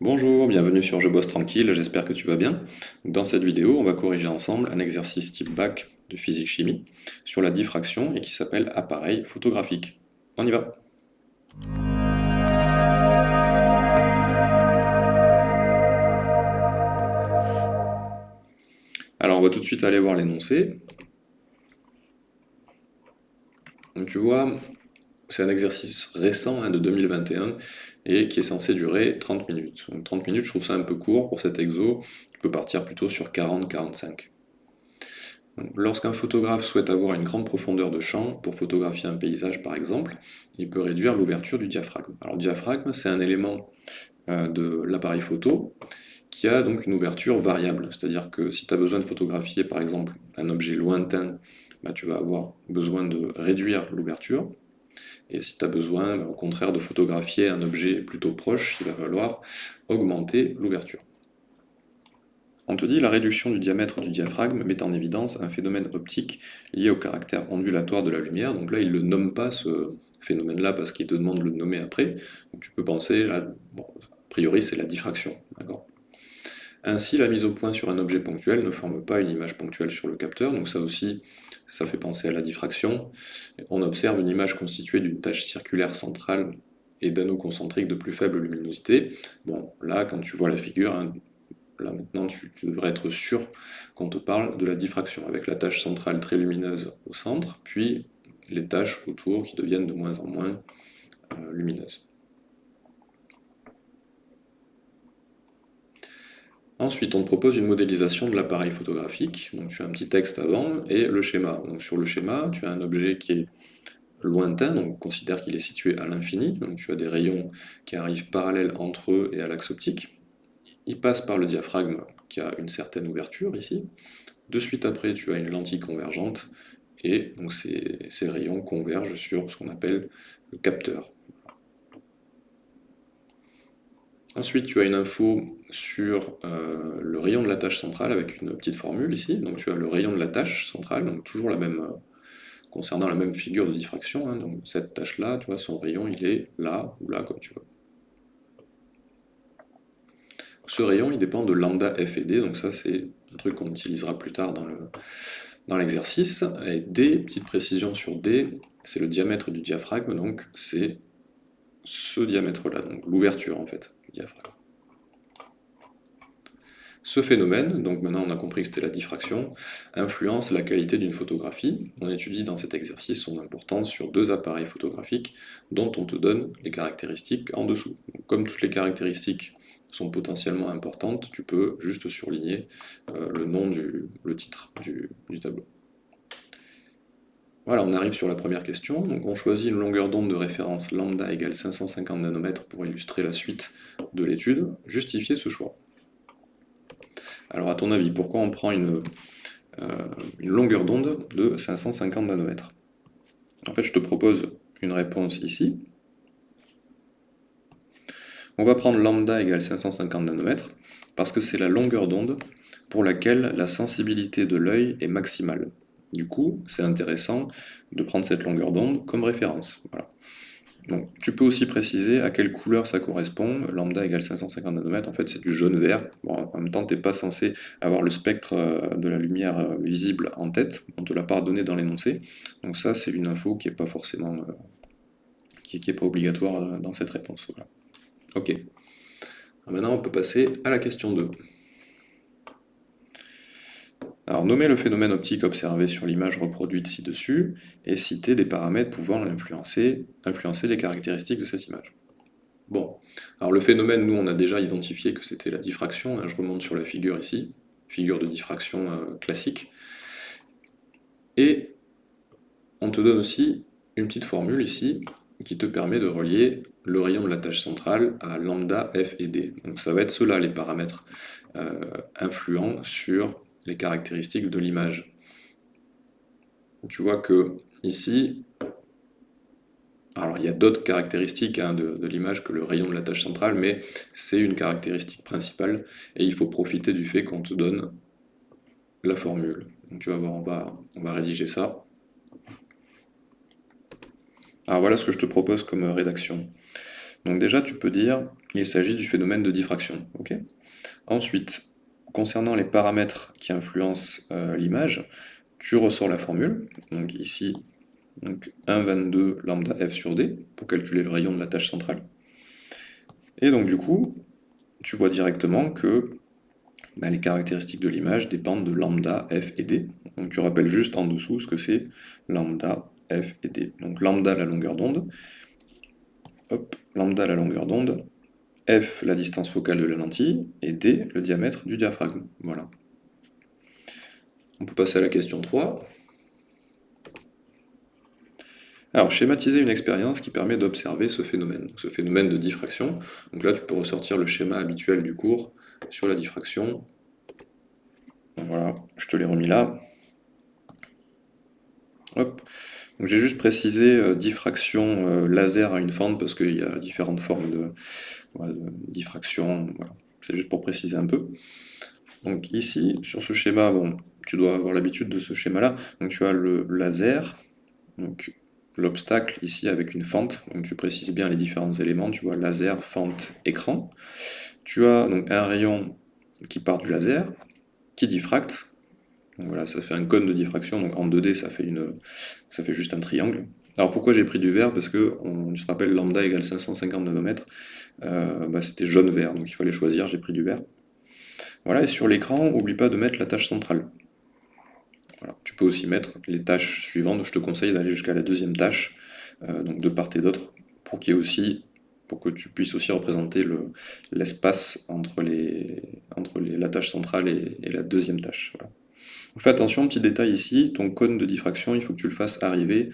Bonjour, bienvenue sur Je bosse tranquille, j'espère que tu vas bien. Dans cette vidéo, on va corriger ensemble un exercice type bac de physique-chimie sur la diffraction et qui s'appelle appareil photographique. On y va Alors on va tout de suite aller voir l'énoncé. Donc tu vois, c'est un exercice récent hein, de 2021 et qui est censé durer 30 minutes. Donc 30 minutes, je trouve ça un peu court pour cet exo, tu peux partir plutôt sur 40-45. Lorsqu'un photographe souhaite avoir une grande profondeur de champ, pour photographier un paysage par exemple, il peut réduire l'ouverture du diaphragme. Alors le diaphragme, c'est un élément euh, de l'appareil photo qui a donc une ouverture variable, c'est-à-dire que si tu as besoin de photographier par exemple un objet lointain, bah, tu vas avoir besoin de réduire l'ouverture, et si tu as besoin, bah, au contraire, de photographier un objet plutôt proche, il va falloir augmenter l'ouverture. On te dit la réduction du diamètre du diaphragme met en évidence un phénomène optique lié au caractère ondulatoire de la lumière. Donc là, il ne le nomme pas ce phénomène-là parce qu'il te demande de le nommer après. Donc tu peux penser, là, a priori, c'est la diffraction. Ainsi, la mise au point sur un objet ponctuel ne forme pas une image ponctuelle sur le capteur, donc ça aussi, ça fait penser à la diffraction. On observe une image constituée d'une tache circulaire centrale et d'anneaux concentriques de plus faible luminosité. Bon, là, quand tu vois la figure, hein, là maintenant tu, devrais être sûr qu'on te parle de la diffraction, avec la tache centrale très lumineuse au centre, puis les taches autour qui deviennent de moins en moins euh, lumineuses. Ensuite, on te propose une modélisation de l'appareil photographique. Tu as un petit texte avant et le schéma. Sur le schéma, tu as un objet qui est lointain, donc considère qu'il est situé à l'infini. Tu as des rayons qui arrivent parallèles entre eux et à l'axe optique. Il passe par le diaphragme qui a une certaine ouverture ici. De suite après, tu as une lentille convergente et donc ces rayons convergent sur ce qu'on appelle le capteur. Ensuite, tu as une info sur euh, le rayon de la tâche centrale avec une petite formule ici. Donc tu as le rayon de la tâche centrale, donc toujours la même, euh, concernant la même figure de diffraction. Hein. donc cette tâche-là, tu vois, son rayon, il est là ou là, comme tu veux. Ce rayon, il dépend de lambda f et d, donc ça c'est un truc qu'on utilisera plus tard dans l'exercice. et d, petite précision sur d, c'est le diamètre du diaphragme, donc c'est ce diamètre-là, donc l'ouverture en fait. Ce phénomène, donc maintenant on a compris que c'était la diffraction, influence la qualité d'une photographie. On étudie dans cet exercice son importance sur deux appareils photographiques dont on te donne les caractéristiques en dessous. comme toutes les caractéristiques sont potentiellement importantes, tu peux juste surligner euh, le nom du le titre du tableau. Voilà, on arrive sur la première question. On choisit une longueur d'onde de référence lambda égale 550 nanomètres pour illustrer la suite de l'étude. Justifier ce choix. Alors à ton avis, pourquoi on prend une, euh, une longueur d'onde de 550 nanomètres? En fait, je te propose une réponse ici. On va prendre lambda égale 550 nanomètres parce que c'est la longueur d'onde pour laquelle la sensibilité de l'œil est maximale. Du coup, c'est intéressant de prendre cette longueur d'onde comme référence. Tu peux aussi préciser à quelle couleur ça correspond. Lambda égale 550 nanomètres, en fait c'est du jaune-vert. En même temps, tu n'es pas censé avoir le spectre euh, de la lumière euh, visible en tête, on ne te l'a pas donné dans l'énoncé. Donc ça, c'est une info qui n'est pas forcément... Euh, qui n'est pas obligatoire dans cette réponse. Ok. maintenant, on peut passer à la question 2. Alors, nommer le phénomène optique observé sur l'image reproduite ci-dessus et citer des paramètres pouvant influencer, influencer les caractéristiques de cette image. Bon, alors le phénomène, nous, on a déjà identifié que c'était la diffraction. Hein, je remonte sur la figure ici, figure de diffraction euh, classique. Et on te donne aussi une petite formule ici qui te permet de relier le rayon de la tâche centrale à lambda, f et d. Donc ça va être cela les paramètres euh, influents sur les caractéristiques de l'image. Tu vois que ici, alors il y a d'autres caractéristiques hein, de, l'image que le rayon de la tâche centrale, mais c'est une caractéristique principale, et il faut profiter du fait qu'on te donne la formule. Tu vas voir, on va, rédiger ça. Alors voilà ce que je te propose comme rédaction. Donc déjà, tu peux dire il s'agit du phénomène de diffraction. Ensuite, concernant les paramètres qui influencent euh, l'image, tu ressors la formule, donc ici, donc 1,22 lambda f sur d, pour calculer le rayon de la tâche centrale. Et donc du coup, tu vois directement que bah, les caractéristiques de l'image dépendent de lambda, f et d. Donc tu rappelles juste en dessous ce que c'est lambda, f et d. Donc lambda la longueur d'onde, hop, lambda la longueur d'onde, f la distance focale de la lentille, et d le diamètre du diaphragme. Voilà. On peut passer à la question 3. Alors, schématiser une expérience qui permet d'observer ce phénomène, ce phénomène de diffraction. Donc là, tu peux ressortir le schéma habituel du cours sur la diffraction. Voilà, je te l'ai remis là. J'ai juste précisé euh, diffraction euh, laser à une fente parce qu'il y a différentes formes de, diffraction. C'est juste pour préciser un peu. Donc ici, sur ce schéma, bon, tu dois avoir l'habitude de ce schéma-là. Donc tu as le laser, l'obstacle ici avec une fente, donc tu précises bien les différents éléments, tu vois laser, fente, écran. Tu as donc un rayon qui part du laser, qui diffracte, voilà, ça fait un cône de diffraction, donc en 2D ça fait, une, ça fait juste un triangle. Alors pourquoi j'ai pris du vert? Parce que on se rappelle lambda égale 550 nanomètres, euh, bah, c'était jaune-vert, donc il fallait choisir, j'ai pris du vert. Voilà, et sur l'écran, oublie pas de mettre la tâche centrale. Tu peux aussi mettre les tâches suivantes. Je te conseille d'aller jusqu'à la deuxième tâche, euh, donc de part et d'autre, pour qu'il aussi pour que tu puisses aussi représenter l'espace entre, la tâche centrale et, la deuxième tâche. fais attention, petit détail ici, ton cône de diffraction, il faut que tu le fasses arriver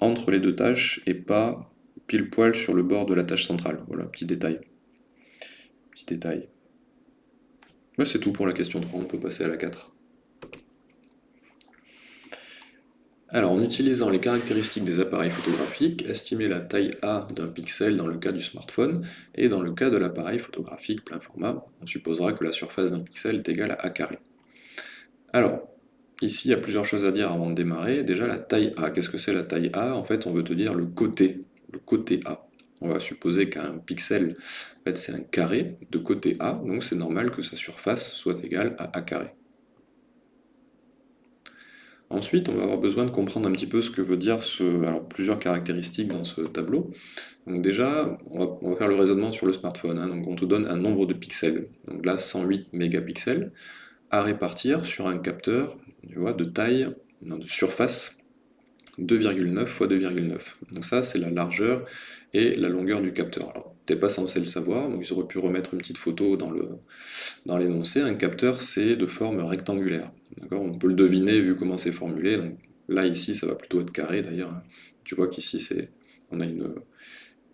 entre les deux tâches et pas pile poil sur le bord de la tâche centrale. Voilà, petit détail. Petit détail. c'est tout pour la question 3, on peut passer à la 4. Alors, en utilisant les caractéristiques des appareils photographiques, estimer la taille A d'un pixel dans le cas du smartphone, et dans le cas de l'appareil photographique plein format, on supposera que la surface d'un pixel est égale à A carré. Alors, ici, il y a plusieurs choses à dire avant de démarrer. Déjà, la taille A. Qu'est-ce que c'est la taille A? En fait, on veut te dire le côté, le côté A. On va supposer qu'un pixel, en fait, c'est un carré de côté A, donc c'est normal que sa surface soit égale à A carré. Ensuite, on va avoir besoin de comprendre un petit peu ce que veut dire ce, alors, plusieurs caractéristiques dans ce tableau. Donc déjà, on va, faire le raisonnement sur le smartphone. Hein. Donc on te donne un nombre de pixels. Donc là, 108 mégapixels à répartir sur un capteur tu vois, de taille, de surface 2,9 x 2,9. Donc ça, c'est la largeur et la longueur du capteur. Alors, tu n'es pas censé le savoir, donc ils auraient pu remettre une petite photo dans l'énoncé. Dans un capteur, c'est de forme rectangulaire. On peut le deviner vu comment c'est formulé. Donc, là, ici, ça va plutôt être carré d'ailleurs. Tu vois qu'ici, on a une,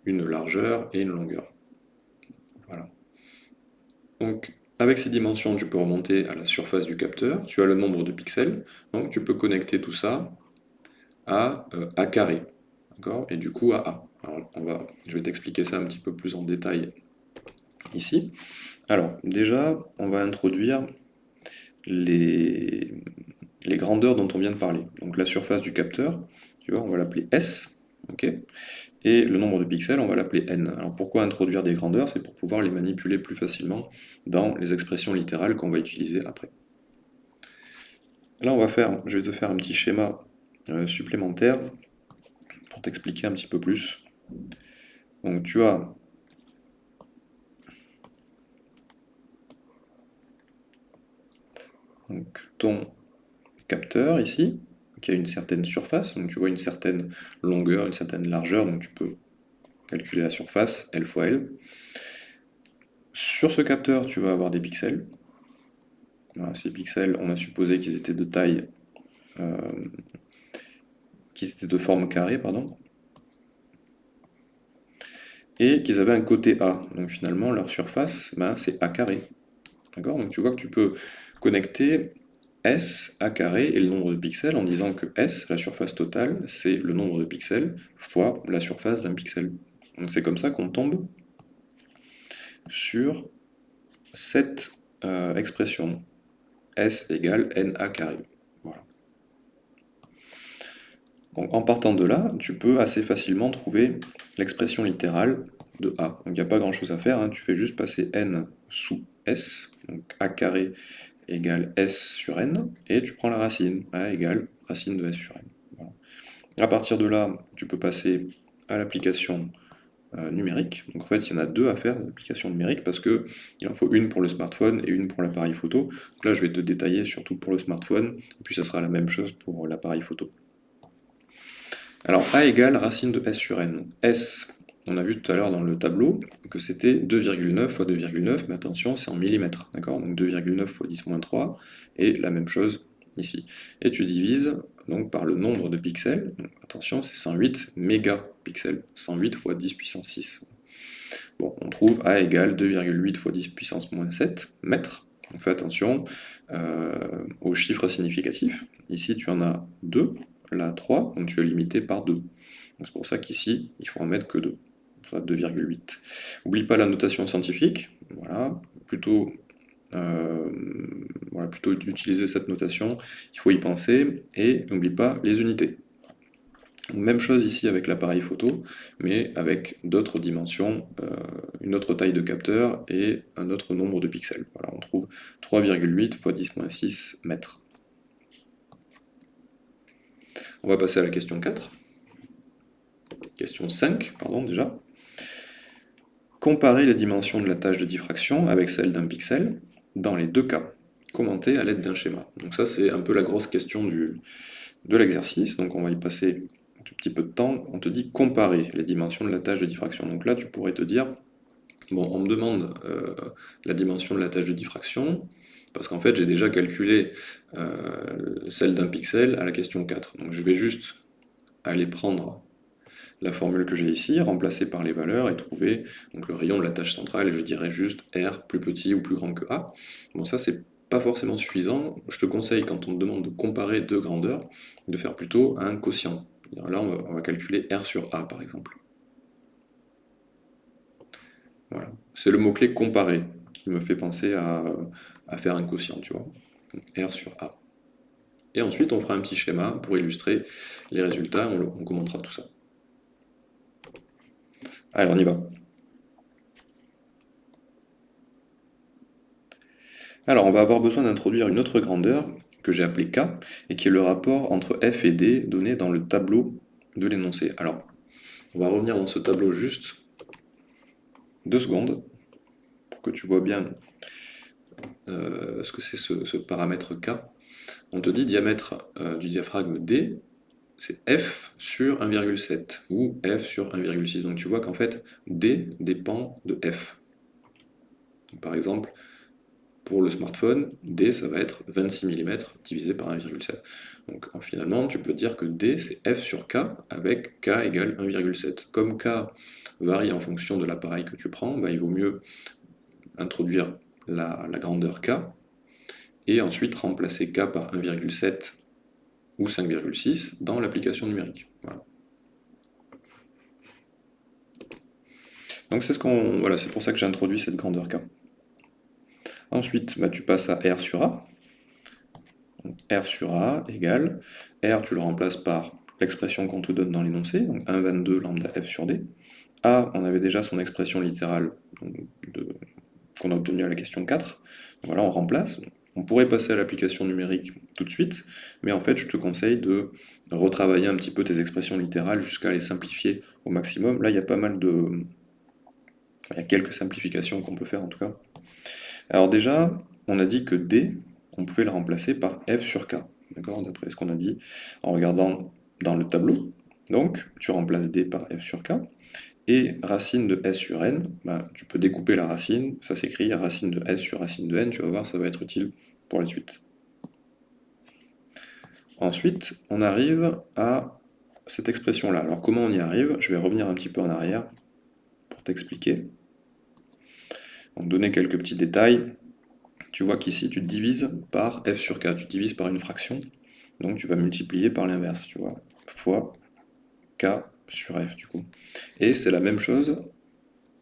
une largeur et une longueur. Voilà. Donc, avec ces dimensions, tu peux remonter à la surface du capteur. Tu as le nombre de pixels. Donc, tu peux connecter tout ça à euh, A carré. Et du coup, à A. on va, je vais t'expliquer ça un petit peu plus en détail ici. Alors, déjà, on va introduire les, les grandeurs dont on vient de parler. Donc la surface du capteur, tu vois, on va l'appeler S, ok? Et le nombre de pixels, on va l'appeler n. Alors pourquoi introduire des grandeurs? C'est pour pouvoir les manipuler plus facilement dans les expressions littérales qu'on va utiliser après. Là, on va faire, je vais te faire un petit schéma euh, supplémentaire pour t'expliquer un petit peu plus. Donc tu as ton capteur ici, a une certaine surface, donc tu vois une certaine longueur, une certaine largeur, donc tu peux calculer la surface, L fois L. Sur ce capteur, tu vas avoir des pixels. ces pixels, on a supposé qu'ils étaient de taille, euh, qu'ils étaient de forme carrée, pardon, et qu'ils avaient un côté A. Donc finalement, leur surface, ben, c'est A carré. D'accord? Donc tu vois que tu peux connecter S A carré et le nombre de pixels en disant que S, la surface totale, c'est le nombre de pixels fois la surface d'un pixel. Donc c'est comme ça qu'on tombe sur cette euh, expression S égale NA carré. Donc en partant de là, tu peux assez facilement trouver l'expression littérale de a. Donc il n'y a pas grand chose à faire, hein. tu fais juste passer n sous s, donc a carré égale s sur n, et tu prends la racine, a égale racine de s sur n. Voilà. À partir de là, tu peux passer à l'application euh, numérique. Donc en fait, il y en a deux à faire, l'application numérique, parce qu'il en faut une pour le smartphone et une pour l'appareil photo. Là, je vais te détailler surtout pour le smartphone, et puis ça sera la même chose pour l'appareil photo. Alors A égale racine de S sur N. S, on a vu tout à l'heure dans le tableau que c'était 2,9 fois 2,9, mais attention, c'est en millimètres, d'accord? Donc 2,9 fois 10 moins 3, et la même chose ici. Et tu divises donc par le nombre de pixels, attention, c'est 108 mégapixels, 108 fois 10 puissance 6. Bon, on trouve A égale 2,8 fois 10 puissance moins 7 mètres. On fait attention euh, aux chiffres significatifs. Ici, tu en as 2, là 3, donc tu es limité par 2. C'est pour ça qu'ici, il faut en mettre que 2, 2,8. N'oublie pas la notation scientifique, voilà, plutôt, euh, voilà, plutôt utiliser cette notation, il faut y penser, et n'oublie pas les unités. Même chose ici avec l'appareil photo, mais avec d'autres dimensions, euh, une autre taille de capteur et un autre nombre de pixels. Voilà, on trouve 3,8 x 10-6 mètres. On va passer à la question 4. Question 5, pardon, déjà. Comparer les dimensions de la tâche de diffraction avec celle d'un pixel dans les deux cas, commentés à l'aide d'un schéma. Donc ça, c'est un peu la grosse question de l'exercice, donc on va y passer un tout petit peu de temps. On te dit comparer les dimensions de la tâche de diffraction. Donc là, tu pourrais te dire, bon, on me demande euh, la dimension de la tâche de diffraction, parce qu'en fait j'ai déjà calculé euh, celle d'un pixel à la question 4. Donc je vais juste aller prendre la formule que j'ai ici, remplacer par les valeurs et trouver donc, le rayon de la tâche centrale, et je dirais juste R plus petit ou plus grand que A. Bon ça c'est pas forcément suffisant, je te conseille quand on te demande de comparer deux grandeurs, de faire plutôt un quotient. Là on va, on va calculer R sur A par exemple. Voilà. C'est le mot-clé comparer qui me fait penser à, faire un quotient, tu vois. R sur A. Et ensuite, on fera un petit schéma pour illustrer les résultats, on, on commentera tout ça. Allez, on y va. Alors, on va avoir besoin d'introduire une autre grandeur, que j'ai appelée K, et qui est le rapport entre F et D donné dans le tableau de l'énoncé. Alors, on va revenir dans ce tableau juste deux secondes, pour que tu vois bien euh, ce que c'est ce, paramètre K. On te dit diamètre euh, du diaphragme D, c'est F sur 1,7 ou F sur 1,6. Donc tu vois qu'en fait, D dépend de F. par exemple, pour le smartphone, D ça va être 26 mm divisé par 1,7. Donc finalement, tu peux dire que D c'est F sur K avec K égale 1,7. Comme K varie en fonction de l'appareil que tu prends, bah, il vaut mieux introduire la, grandeur k, et ensuite remplacer k par 1,7 ou 5,6 dans l'application numérique. Donc c'est ce qu'on, voilà, c'est pour ça que j'ai introduit cette grandeur k. Ensuite, bah, tu passes à R sur A. R sur A égale, R tu le remplaces par l'expression qu'on te donne dans l'énoncé, donc 1,22 lambda F sur D. A, on avait déjà son expression littérale qu'on a obtenu à la question 4. Voilà, on remplace. On pourrait passer à l'application numérique tout de suite, mais en fait, je te conseille de retravailler un petit peu tes expressions littérales jusqu'à les simplifier au maximum. Là, il y a pas mal de... Il y a quelques simplifications qu'on peut faire en tout cas. Alors déjà, on a dit que D, on pouvait le remplacer par F sur K, d'accord D'après ce qu'on a dit en regardant dans le tableau. Donc, tu remplaces D par F sur K. Et racine de s sur n, bah, tu peux découper la racine, ça s'écrit racine de s sur racine de n, tu vas voir, ça va être utile pour la suite. Ensuite, on arrive à cette expression-là. Alors comment on y arrive? Je vais revenir un petit peu en arrière pour t'expliquer. Donc donner quelques petits détails. Tu vois qu'ici, tu divises par f sur k, tu divises par une fraction, donc tu vas multiplier par l'inverse, tu vois, fois k sur f du coup. Et c'est la même chose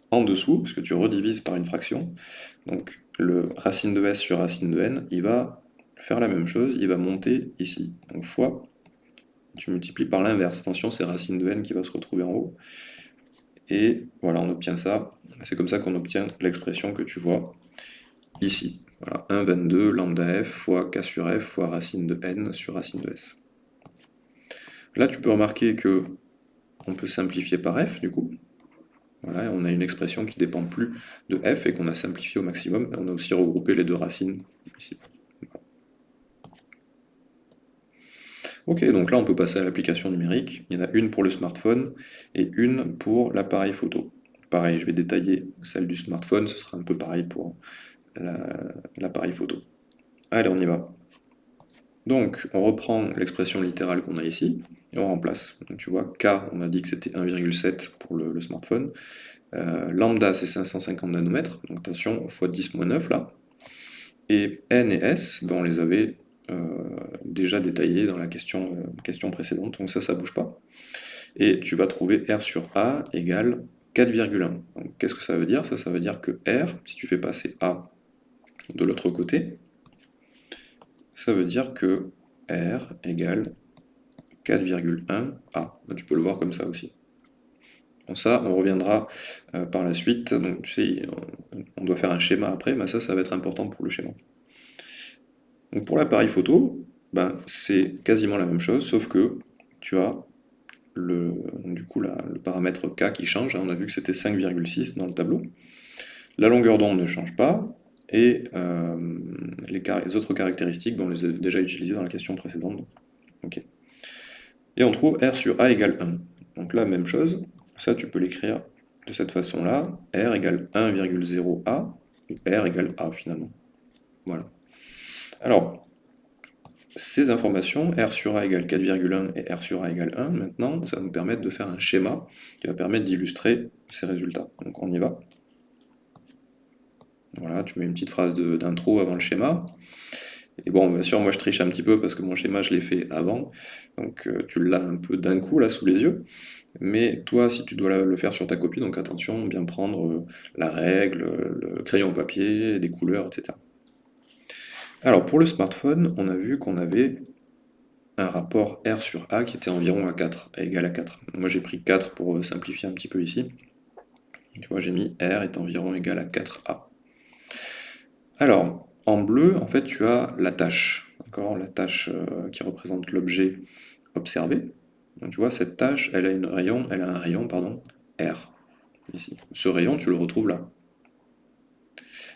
en dessous, parce que tu redivises par une fraction. Donc le racine de s sur racine de n, il va faire la même chose, il va monter ici. Donc fois, tu multiplies par l'inverse. Attention, c'est racine de n qui va se retrouver en haut. et voilà, on obtient ça. C'est comme ça qu'on obtient l'expression que tu vois ici. Voilà, 1, 22, lambda f fois k sur f fois racine de n sur racine de s. Là, tu peux remarquer que on peut simplifier par f, du coup. On a une expression qui ne dépend plus de f et qu'on a simplifié au maximum. on a aussi regroupé les deux racines ici. Ok, donc là on peut passer à l'application numérique. Il y en a une pour le smartphone et une pour l'appareil photo. Pareil, je vais détailler celle du smartphone, ce sera un peu pareil pour l'appareil photo. Allez, on y va. Donc, on reprend l'expression littérale qu'on a ici, et on remplace. Donc, tu vois, K, on a dit que c'était 1,7 pour le, smartphone. Euh, lambda, c'est 550 nanomètres, donc attention, x 10-9 là. Et N et S, ben, on les avait euh, déjà détaillés dans la question, euh, question précédente, donc ça, ça bouge pas. Et tu vas trouver R sur A égale 4,1. Qu'est-ce que ça veut dire? Ça, ça veut dire que R, si tu fais passer A de l'autre côté, ça veut dire que R égale 4,1 A. Tu peux le voir comme ça aussi. Ça, on reviendra euh, par la suite. Donc, tu sais, on, doit faire un schéma après, mais ça, ça va être important pour le schéma. Donc, pour l'appareil photo, ben, c'est quasiment la même chose, sauf que tu as le, du coup, le paramètre K qui change. On a vu que c'était 5,6 dans le tableau. La longueur d'onde ne change pas, et euh, les, autres caractéristiques, on les a déjà utilisées dans la question précédente. Et on trouve R sur A égale 1. Donc là, même chose, ça tu peux l'écrire de cette façon-là, R égale 1,0A, R égale A finalement. Voilà. Alors, ces informations, R sur A égale 4,1 et R sur A égale 1, maintenant, ça va nous permettre de faire un schéma qui va permettre d'illustrer ces résultats. Donc on y va. Voilà, tu mets une petite phrase d'intro avant le schéma. Et bon, bien sûr, moi je triche un petit peu parce que mon schéma, je l'ai fait avant. Donc euh, tu l'as un peu d'un coup là sous les yeux. Mais toi, si tu dois le faire sur ta copie, donc attention, bien prendre euh, la règle, le crayon au papier, des couleurs, etc. Alors pour le smartphone, on a vu qu'on avait un rapport R sur A qui était environ à 4, égal à 4. Moi j'ai pris 4 pour euh, simplifier un petit peu ici. Tu vois, j'ai mis R est environ égal à 4A. Alors, en bleu, en fait, tu as la tâche, la tâche euh, qui représente l'objet observé. Donc, tu vois, cette tâche, elle a, une rayon, elle a un rayon pardon, R, ici. Ce rayon, tu le retrouves là.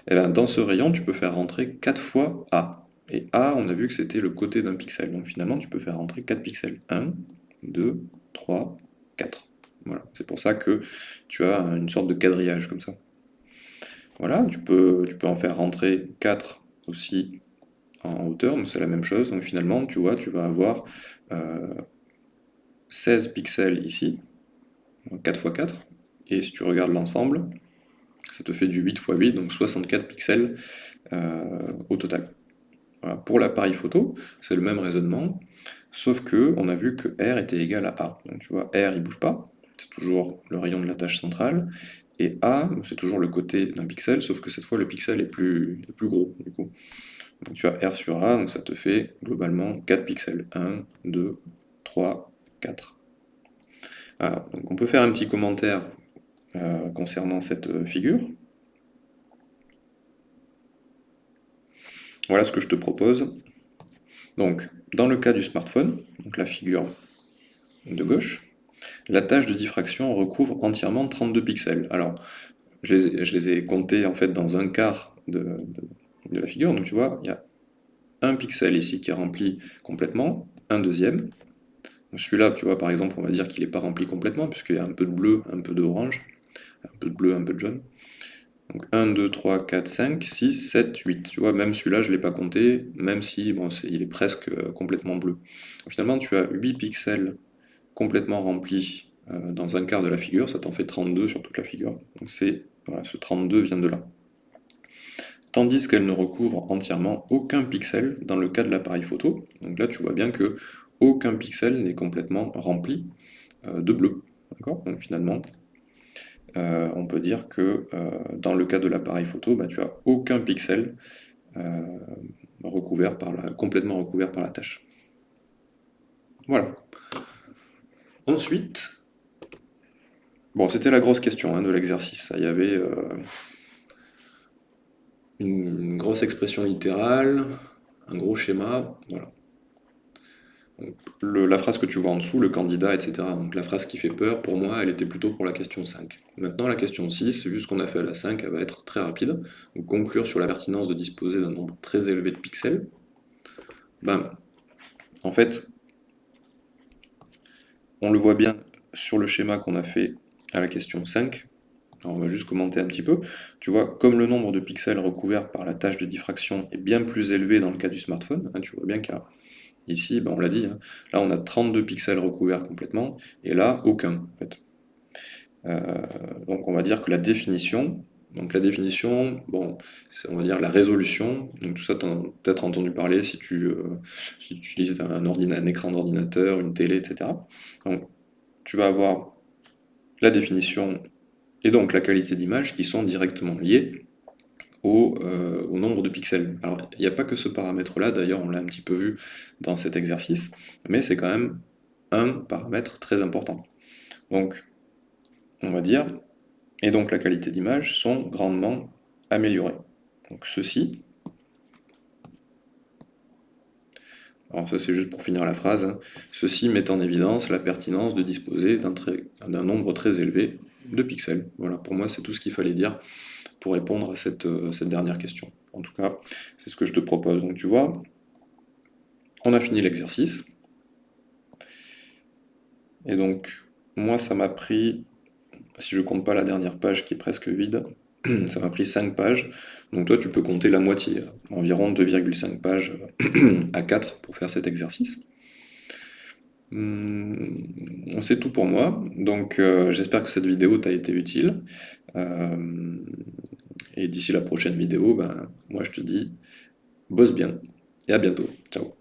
Et là, dans ce rayon, tu peux faire rentrer 4 fois A. Et A, on a vu que c'était le côté d'un pixel. Donc finalement, tu peux faire rentrer 4 pixels. 1, 2, 3, 4. Voilà. C'est pour ça que tu as une sorte de quadrillage comme ça. Voilà, tu peux, en faire rentrer 4 aussi en hauteur, donc c'est la même chose. Donc finalement, tu vois, tu vas avoir 16 euh, pixels ici, 4 x 4, et si tu regardes l'ensemble, ça te fait du 8 x 8, donc 64 pixels euh, au total. Pour l'appareil photo, c'est le même raisonnement, sauf que on a vu que R était égal à A. Donc tu vois, R il bouge pas, c'est toujours le rayon de la tâche centrale, et A, c'est toujours le côté d'un pixel, sauf que cette fois le pixel est plus, plus gros. Du coup. Donc tu as R sur A, donc ça te fait globalement 4 pixels. 1, 2, 3, 4. donc on peut faire un petit commentaire euh, concernant cette euh, figure. Voilà ce que je te propose. Donc, dans le cas du smartphone, donc la figure de gauche, la tâche de diffraction recouvre entièrement 32 pixels. Alors, je les, ai comptés en fait dans un quart de, la figure, donc tu vois, il y a un pixel ici qui est rempli complètement, un deuxième. Celui-là, tu vois, par exemple, on va dire qu'il n'est pas rempli complètement, puisqu'il y a un peu de bleu, un peu d'orange, un peu de bleu, un peu de jaune. Donc 1, 2, 3, 4, 5, 6, 7, 8. Tu vois, même celui-là, je ne l'ai pas compté, même si bon, il est presque euh, complètement bleu. finalement, tu as 8 pixels complètement rempli euh, dans un quart de la figure, ça t'en fait 32 sur toute la figure. Donc ce 32 vient de là. Tandis qu'elle ne recouvre entièrement aucun pixel dans le cas de l'appareil photo. Donc là, tu vois bien que aucun pixel n'est complètement rempli euh, de bleu. Donc finalement, euh, on peut dire que dans le cas de l'appareil photo, bah, tu as aucun pixel complètement recouvert par la tâche. Voilà. Ensuite, Bon, c'était la grosse question hein, de l'exercice. Il y avait euh, une grosse expression littérale, un gros schéma, voilà. la phrase que tu vois en dessous, le candidat, etc. Donc la phrase qui fait peur, pour moi, elle était plutôt pour la question 5. Maintenant, la question 6, vu ce qu'on a fait à la 5, elle va être très rapide. Conclure sur la pertinence de disposer d'un nombre très élevé de pixels. Ben, en fait, on le voit bien sur le schéma qu'on a fait à la question 5. on va juste commenter un petit peu. Tu vois, comme le nombre de pixels recouverts par la tâche de diffraction est bien plus élevé dans le cas du smartphone, hein, tu vois bien qu'ici, ben on l'a dit, hein, là on a 32 pixels recouverts complètement, et là aucun. Euh, donc on va dire que la définition, donc la définition, bon, on va dire la résolution, donc tout ça tu as peut-être entendu parler si tu, euh, si utilises un, écran d'ordinateur, une télé, etc. Donc tu vas avoir la définition et donc la qualité d'image qui sont directement liés euh, au, nombre de pixels. Alors, il n'y a pas que ce paramètre-là, d'ailleurs, on l'a un petit peu vu dans cet exercice, mais c'est quand même un paramètre très important. Donc, on va dire, et donc la qualité d'image sont grandement améliorées. Donc ceci, alors ça c'est juste pour finir la phrase, hein. ceci met en évidence la pertinence de disposer d'un nombre très élevé de pixels. Voilà, pour moi c'est tout ce qu'il fallait dire pour répondre à euh, cette dernière question. En tout cas, c'est ce que je te propose. Donc tu vois, on a fini l'exercice. Et donc, moi ça m'a pris, si je compte pas la dernière page qui est presque vide, ça m'a pris 5 pages. Donc toi, tu peux compter la moitié, environ 2,5 pages à 4 pour faire cet exercice. Hum, c'est tout pour moi. Donc euh, j'espère que cette vidéo t'a été utile. Euh, et d'ici la prochaine vidéo, ben, moi je te dis, bosse bien et à bientôt. Ciao